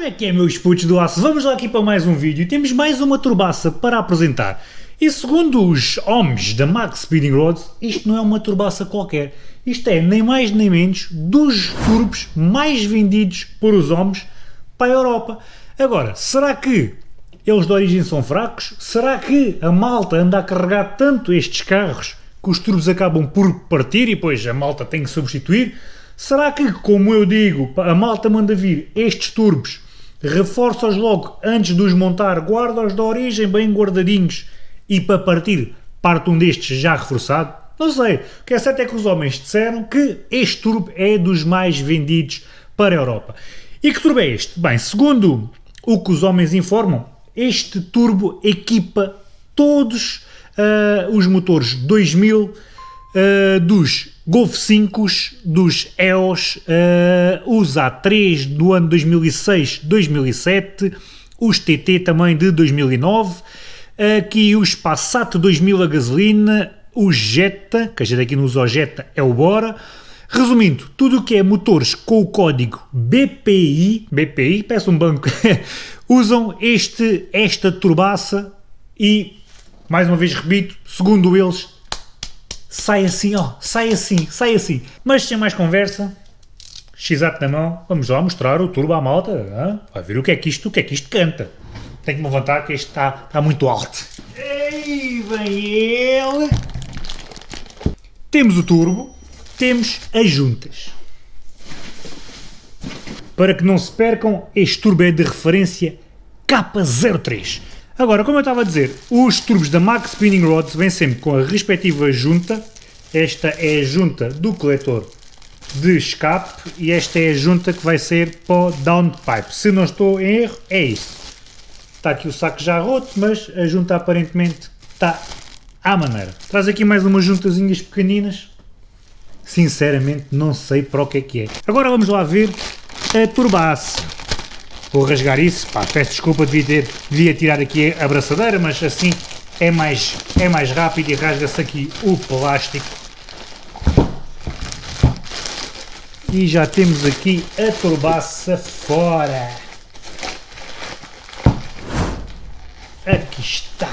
Como é que é, meus putos do aço? Vamos lá aqui para mais um vídeo. Temos mais uma turbaça para apresentar. E segundo os homens da Max Speeding Rods, isto não é uma turbaça qualquer. Isto é nem mais nem menos dos turbos mais vendidos por os homens para a Europa. Agora, será que eles de origem são fracos? Será que a malta anda a carregar tanto estes carros que os turbos acabam por partir e depois a malta tem que substituir? Será que, como eu digo, a malta manda vir estes turbos, reforça-os logo antes de os montar, guarda-os da origem bem guardadinhos e para partir parte um destes já reforçado? Não sei. O que é certo é que os homens disseram que este turbo é dos mais vendidos para a Europa. E que turbo é este? Bem, segundo o que os homens informam, este turbo equipa todos uh, os motores 2000 uh, dos Golf 5, dos EOS, uh, os A3 do ano 2006-2007, os TT também de 2009, aqui os Passat 2000 a gasolina, o Jetta, que a gente aqui não usa o Jetta, é o Bora. Resumindo, tudo o que é motores com o código BPI, BPI, peço um banco, usam este, esta turbaça e, mais uma vez repito, segundo eles, sai assim, ó, sai assim, sai assim. Mas sem mais conversa, x na mão, vamos lá mostrar o turbo à malta, hein? vai ver o que é que isto, o que é que isto canta. Tenho que me levantar que este está, está muito alto. Ei, vem ele! Temos o turbo, temos as juntas. Para que não se percam, este turbo é de referência K03. Agora, como eu estava a dizer, os turbos da Max Spinning Rods vêm sempre com a respectiva junta. Esta é a junta do coletor de escape e esta é a junta que vai ser para o downpipe. Se não estou em erro, é isso. Está aqui o saco já roto, mas a junta aparentemente está à maneira. Traz aqui mais umas juntazinhas pequeninas. Sinceramente, não sei para o que é que é. Agora vamos lá ver a turbaça. Vou rasgar isso, pá, peço desculpa, devia, ter, devia tirar aqui a abraçadeira, mas assim é mais, é mais rápido e rasga-se aqui o plástico. E já temos aqui a turbaça fora. Aqui está.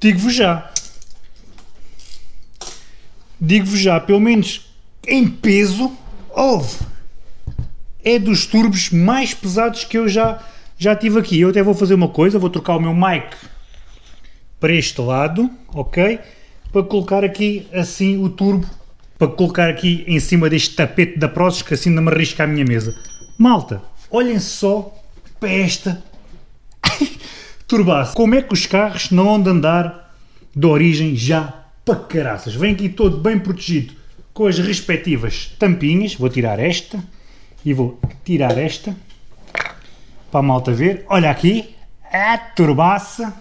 Digo-vos já. Digo-vos já, pelo menos em peso, houve. É dos turbos mais pesados que eu já, já tive aqui. Eu até vou fazer uma coisa, vou trocar o meu mic para este lado, ok? Para colocar aqui assim o turbo, para colocar aqui em cima deste tapete da Prozis, que assim não me arrisca a minha mesa. Malta, olhem só para esta turbaça. Como é que os carros não andam de andar de origem já para caraças? Vem aqui todo bem protegido com as respectivas tampinhas. Vou tirar esta e vou tirar esta para a malta ver. Olha aqui, a turbaça.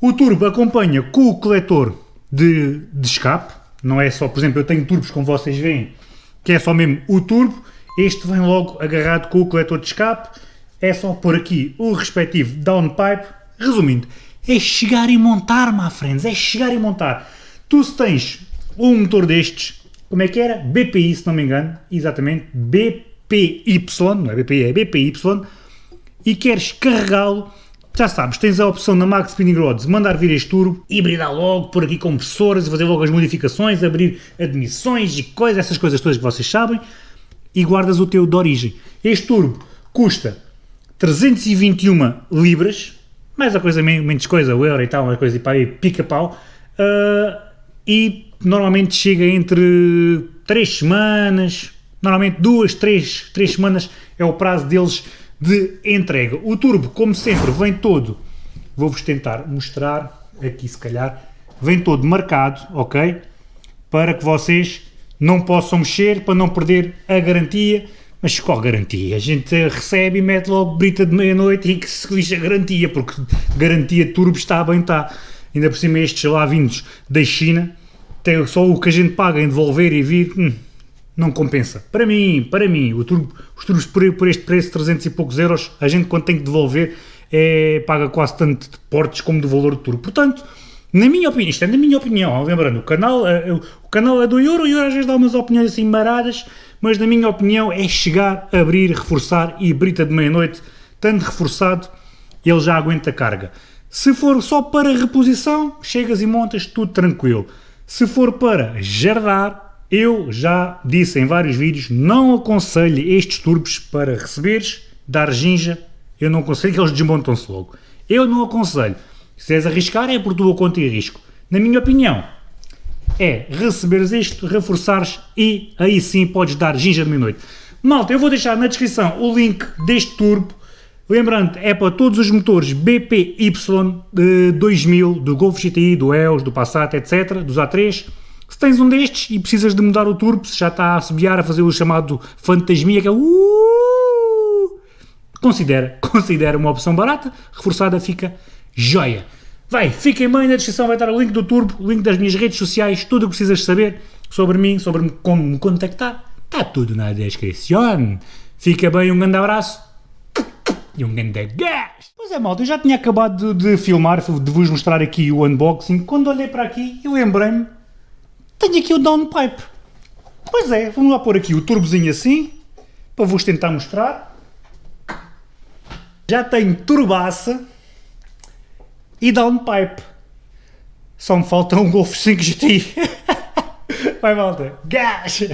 O turbo acompanha com o coletor de, de escape. Não é só, por exemplo, eu tenho turbos como vocês veem, que é só mesmo o turbo. Este vem logo agarrado com o coletor de escape. É só pôr aqui o respectivo downpipe. Resumindo, é chegar e montar, my friends, é chegar e montar. Tu se tens um motor destes, como é que era? BPI, se não me engano, exatamente, BPY, não é BPI, é BPY, e queres carregá-lo, já sabes, tens a opção na Max Spinning Rods mandar vir este turbo, hibridar logo, por aqui compressores, fazer logo as modificações, abrir admissões e coisas, essas coisas todas que vocês sabem, e guardas o teu de origem. Este turbo custa 321 libras, mais a coisa, menos coisa, o euro e tal, uma coisa aí, pica-pau, uh, e normalmente chega entre 3 semanas, normalmente 2, 3, 3 semanas é o prazo deles de entrega. O turbo, como sempre, vem todo, vou-vos tentar mostrar, aqui se calhar, vem todo marcado, ok? Para que vocês não possam mexer, para não perder a garantia, mas qual garantia? A gente recebe e mete logo brita de meia-noite e que se lixa a garantia, porque garantia turbo está bem, está. Ainda por cima estes lá vindos da China, tem só o que a gente paga em devolver e vir, hum, não compensa. Para mim, para mim, turbo, os turbos por, por, este preço, 300 e poucos euros, a gente quando tem que devolver é, paga quase tanto de portes como do valor do turbo. Portanto, Na minha opinião, isto é na minha opinião, lembrando, o canal, uh, o canal é do Euro, o Euro às vezes dá umas opiniões assim maradas, mas na minha opinião é chegar, abrir, reforçar e brita de meia-noite, tanto reforçado, ele já aguenta a carga. Se for só para reposição, chegas e montas, tudo tranquilo. Se for para jardar, eu já disse em vários vídeos, não aconselho estes turbos para receberes, dar ginja, eu não aconselho que eles desmontam-se logo. Eu não aconselho. Se és arriscar, é por tua conta e risco. Na minha opinião, é receberes isto, reforçares e aí sim podes dar ginja de meia-noite. Malta, eu vou deixar na descrição o link deste turbo. Lembrando, é para todos os motores BPY de 2000, do Golf GTI, do EOS, do Passat, etc., dos A3. Se tens um destes e precisas de mudar o turbo, se já está a assobiar, a fazer o chamado fantasmia, que é considera, considera uma opção barata, reforçada fica joia. Vai, fiquem bem, na descrição vai estar o link do Turbo, o link das minhas redes sociais, tudo o que precisas saber sobre mim, sobre como me contactar, está tudo na descrição. Fica bem, um grande abraço e um grande gás. Pois é, malta, eu já tinha acabado de, filmar, de vos mostrar aqui o unboxing, quando olhei para aqui, eu lembrei-me, tenho aqui o downpipe. Pois é, vamos lá pôr aqui o turbozinho assim, para vos tentar mostrar. Já tenho turbaça, e downpipe. Só me falta um Golf 5 GTI. Vai malta, gás!